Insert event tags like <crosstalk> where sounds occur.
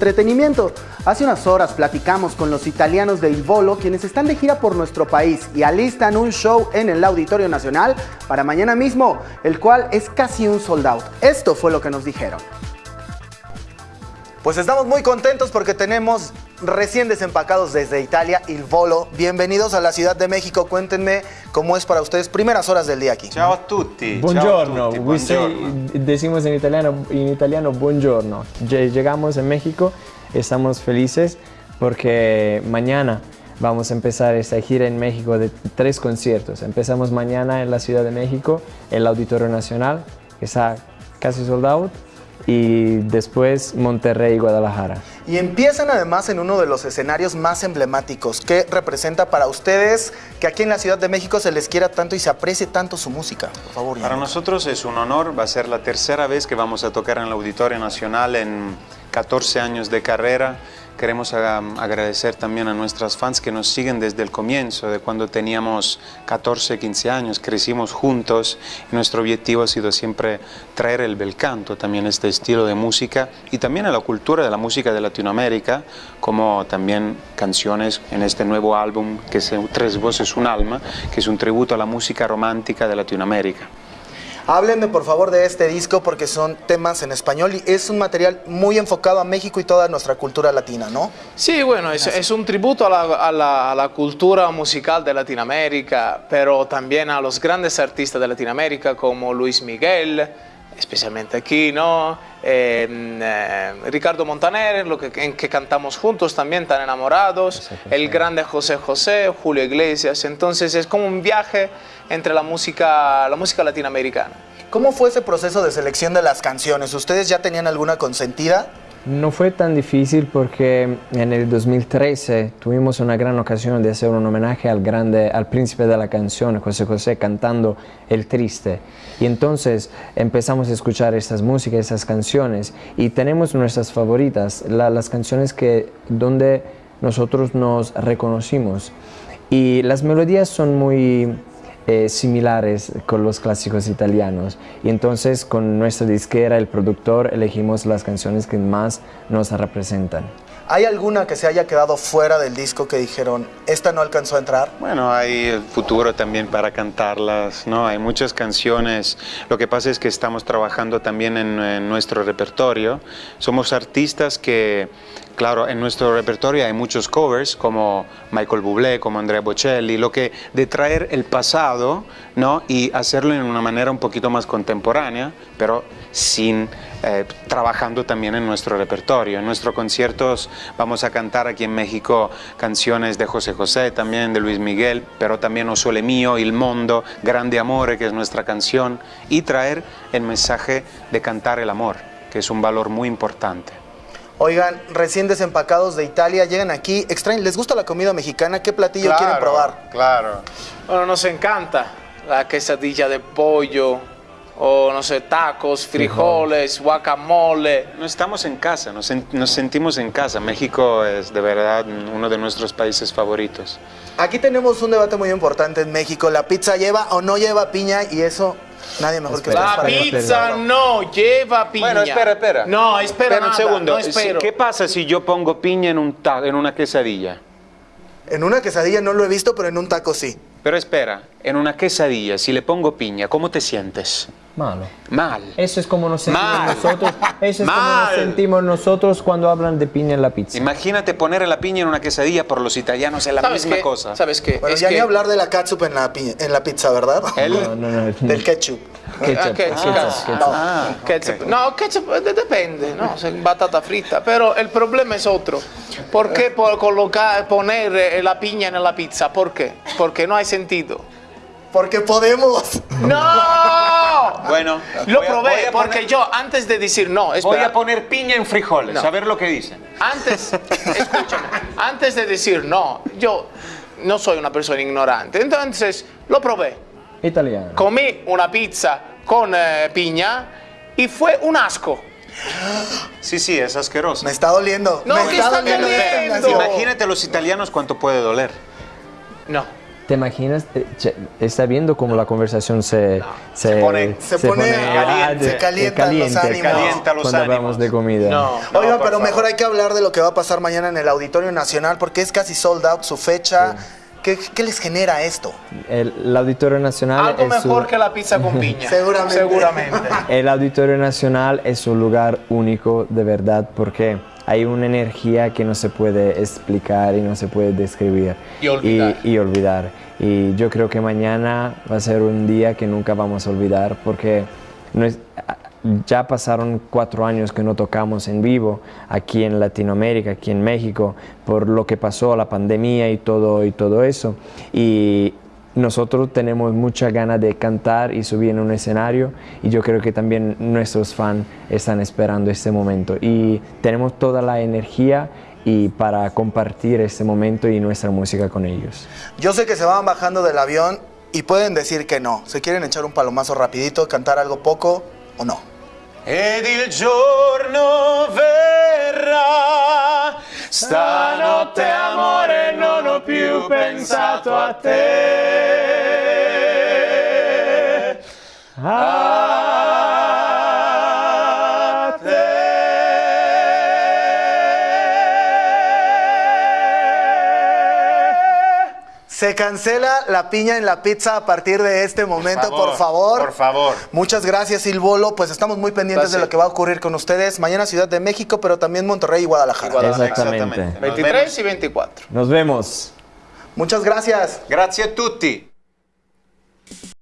Entretenimiento. Hace unas horas platicamos con los italianos de Il Volo, quienes están de gira por nuestro país y alistan un show en el Auditorio Nacional para mañana mismo, el cual es casi un sold out. Esto fue lo que nos dijeron. Pues estamos muy contentos porque tenemos recién desempacados desde Italia, Il Volo. Bienvenidos a la Ciudad de México. Cuéntenme cómo es para ustedes primeras horas del día aquí. Ciao a tutti. Buongiorno, Ciao a tutti, we say- buongiorno. decimos en italiano, en italiano buongiorno. Lle- Llegamos en México, estamos felices porque mañana vamos a empezar esta gira en México de tres conciertos. Empezamos mañana en la Ciudad de México, el Auditorio Nacional, que está casi sold out, y después Monterrey y Guadalajara. Y empiezan además en uno de los escenarios más emblemáticos. ¿Qué representa para ustedes que aquí en la Ciudad de México se les quiera tanto y se aprecie tanto su música? Por favor. Para nosotros es un honor, va a ser la tercera vez que vamos a tocar en el Auditorio Nacional en 14 años de carrera. Queremos agradecer también a nuestras fans que nos siguen desde el comienzo, de cuando teníamos 14, 15 años, crecimos juntos nuestro objetivo ha sido siempre traer el bel canto, también este estilo de música y también a la cultura de la música de Latinoamérica, como también canciones en este nuevo álbum que es Tres Voces, un Alma, que es un tributo a la música romántica de Latinoamérica. Háblenme por favor de este disco porque son temas en español y es un material muy enfocado a México y toda nuestra cultura latina, ¿no? Sí, bueno, es, es un tributo a la, a la- a la cultura musical de Latinoamérica, pero también a los grandes artistas de Latinoamérica como Luis Miguel, especialmente aquí, ¿no? Eh, eh, Ricardo Montaner, lo que, en que cantamos juntos también, tan enamorados, el grande José José, Julio Iglesias, entonces es como un viaje entre la música, la música latinoamericana. ¿Cómo fue ese proceso de selección de las canciones? ¿Ustedes ya tenían alguna consentida? No fue tan difícil porque en el 2013 tuvimos una gran ocasión de hacer un homenaje al grande, al príncipe de la canción, José José, cantando El Triste. Y entonces empezamos a escuchar estas músicas, estas canciones, y tenemos nuestras favoritas, la- las canciones que, donde nosotros nos reconocimos. Y las melodías son muy eh, similares con los clásicos italianos. Y entonces con nuestra disquera, el productor, elegimos las canciones que más nos representan. ¿Hay alguna que se haya quedado fuera del disco que dijeron, esta no alcanzó a entrar? Bueno, hay el futuro también para cantarlas, ¿no? Hay muchas canciones. Lo que pasa es que estamos trabajando también en, en nuestro repertorio. Somos artistas que, claro, en nuestro repertorio hay muchos covers como Michael Bublé, como Andrea Bocelli, lo que de traer el pasado, ¿no? Y hacerlo en una manera un poquito más contemporánea, pero sin eh, trabajando también en nuestro repertorio. En nuestros conciertos vamos a cantar aquí en México canciones de José José, también de Luis Miguel, pero también O Sole Mío, Il Mondo, Grande Amore, que es nuestra canción, y traer el mensaje de cantar el amor, que es un valor muy importante. Oigan, recién desempacados de Italia, llegan aquí, extraen, ¿les gusta la comida mexicana? ¿Qué platillo quieren probar? Claro. Bueno, nos encanta la quesadilla de pollo, o no sé, tacos, frijoles, guacamole. No estamos en casa, nos, nos sentimos en casa. México es de verdad uno de nuestros países favoritos. Aquí tenemos un debate muy importante en México. ¿La pizza lleva o no lleva piña? Y eso, nadie mejor que La para pizza no lleva piña. Bueno, espera, espera. No, espera, Espera un segundo. no espero. ¿Qué pasa si yo pongo piña en, un ta- en una quesadilla? En una quesadilla no lo he visto, pero en un taco sí. Pero espera, en una quesadilla, si le pongo piña, ¿cómo te sientes? Malo. Mal. Eso es como nos sentimos Mal. nosotros. Eso es como nos sentimos nosotros cuando hablan de piña en la pizza. Imagínate poner la piña en una quesadilla, por los italianos es la ¿Sabes misma qué? cosa. ¿Sabes qué? Bueno, Es ya que- ni hablar de la catsup en la, piña- en la pizza, ¿verdad? <laughs> El- No, no, no. Del ketchup. <laughs> Ketchup, Ah, ketchup, ketchup, ketchup. ketchup. Ah, Ketchup. ok. No, ketchup eh, depende, ¿no? Se- Batata frita. Pero el problema es otro. ¿Por qué por colocar, poner eh, la piña en la pizza? ¿Por qué? Porque no hay sentido. Porque podemos. <laughs> ¡No! Bueno, Lo voy a- probé voy a porque poner- yo antes de decir no, Voy espera, a poner piña en frijoles, No. a ver lo que dicen. antes, <laughs> escúchame, antes de decir no, yo no soy una persona ignorante. Entonces lo probé. Italiano. Comí una pizza con eh, piña y fue un asco. Sí, sí, es asqueroso. Me está doliendo. No, me ¿qué está está doliendo doliendo? Imagínate los italianos cuánto puede doler. No. ¿Te imaginas? Eh, che, Está viendo cómo la conversación se, se, Se pone- se pone caliente, de- se calientan los ánimos. Calienta los cuando hablamos ánimos. de comida. No. Oiga, No, por pero mejor favor. hay que hablar de lo que va a pasar mañana en el Auditorio Nacional porque es casi sold out su fecha. ¿Qué, qué les genera esto? El, el Auditorio Nacional Algo es un- mejor que la pizza con <laughs> piña. Seguramente. Seguramente. El Auditorio Nacional es un lugar único de verdad porque hay una energía que no se puede explicar y no se puede describir. Y olvidar. Y, y olvidar. Y yo creo que mañana va a ser un día que nunca vamos a olvidar porque no es- ya pasaron cuatro años que no tocamos en vivo aquí en Latinoamérica, aquí en México, por lo que pasó, la pandemia y todo, y todo eso. Y nosotros tenemos mucha ganas de cantar y subir en un escenario y yo creo que también nuestros fans están esperando este momento y tenemos toda la energía y para compartir este momento y nuestra música con ellos. Yo sé que se van bajando del avión y pueden decir que no. ¿Se quieren echar un palomazo rapidito, cantar algo poco o no? Ed il giorno verrà, stanotte amore non ho più pensato a te. A Se cancela la piña en la pizza a partir de este momento, por favor. Por favor. Muchas gracias, Silvolo. Pues estamos muy pendientes de Gracias. lo que va a ocurrir con ustedes. Mañana Ciudad de México, pero también Monterrey y Guadalajara. Guadalajara. Exactamente. Nos 23 vemos. y 24. Nos vemos. Muchas gracias. Grazie a tutti.